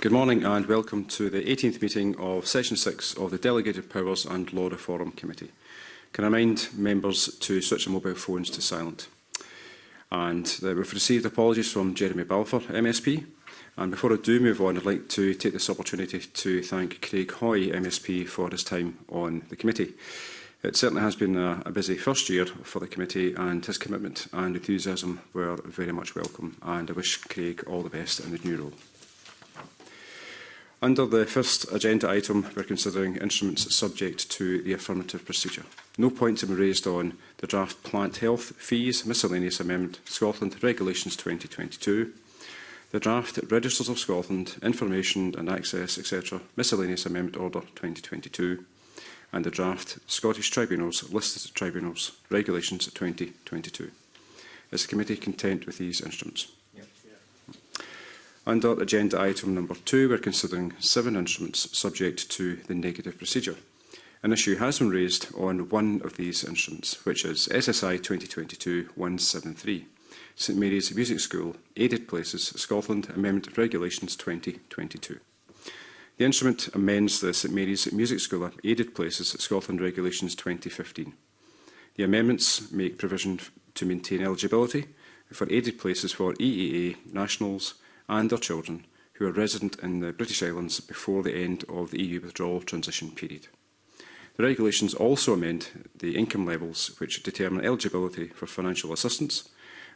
Good morning and welcome to the 18th meeting of Session 6 of the Delegated Powers and Law Reform Committee. Can I remind members to switch their mobile phones to silent? And uh, we've received apologies from Jeremy Balfour, MSP. And before I do move on, I'd like to take this opportunity to thank Craig Hoy, MSP, for his time on the committee. It certainly has been a, a busy first year for the committee and his commitment and enthusiasm were very much welcome and I wish Craig all the best in the new role. Under the first agenda item, we're considering instruments subject to the affirmative procedure. No points have been raised on the draft plant health fees miscellaneous amendment Scotland Regulations 2022, the draft Registers of Scotland Information and Access etc. miscellaneous amendment order 2022, and the draft Scottish Tribunals Listed Tribunals Regulations 2022. Is the committee content with these instruments? Under agenda item number two, we're considering seven instruments subject to the negative procedure. An issue has been raised on one of these instruments, which is SSI 2022-173, St Mary's Music School, Aided Places, Scotland, Amendment of Regulations 2022. The instrument amends the St Mary's Music School, Aided Places, Scotland Regulations 2015. The amendments make provision to maintain eligibility for aided places for EEA nationals, and their children who are resident in the British Islands before the end of the EU withdrawal transition period. The regulations also amend the income levels which determine eligibility for financial assistance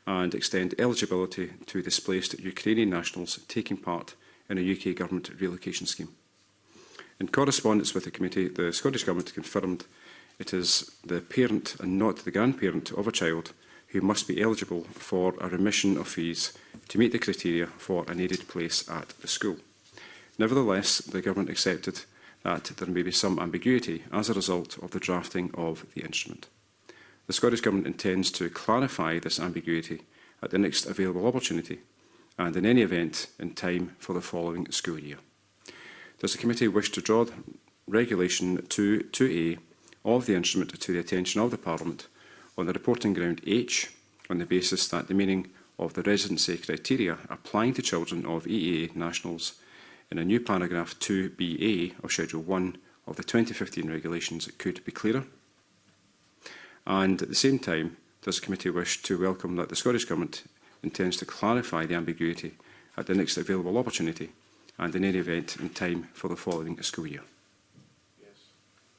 and extend eligibility to displaced Ukrainian nationals taking part in a UK Government relocation scheme. In correspondence with the committee, the Scottish Government confirmed it is the parent and not the grandparent of a child who must be eligible for a remission of fees to meet the criteria for an aided place at the school. Nevertheless, the Government accepted that there may be some ambiguity as a result of the drafting of the instrument. The Scottish Government intends to clarify this ambiguity at the next available opportunity and in any event in time for the following school year. Does the committee wish to draw Regulation 2, 2A of the instrument to the attention of the Parliament on the reporting ground H on the basis that the meaning of the residency criteria applying to children of EEA nationals in a new paragraph 2BA of Schedule 1 of the 2015 regulations could be clearer. And at the same time, does the committee wish to welcome that the Scottish Government intends to clarify the ambiguity at the next available opportunity and in any event in time for the following school year.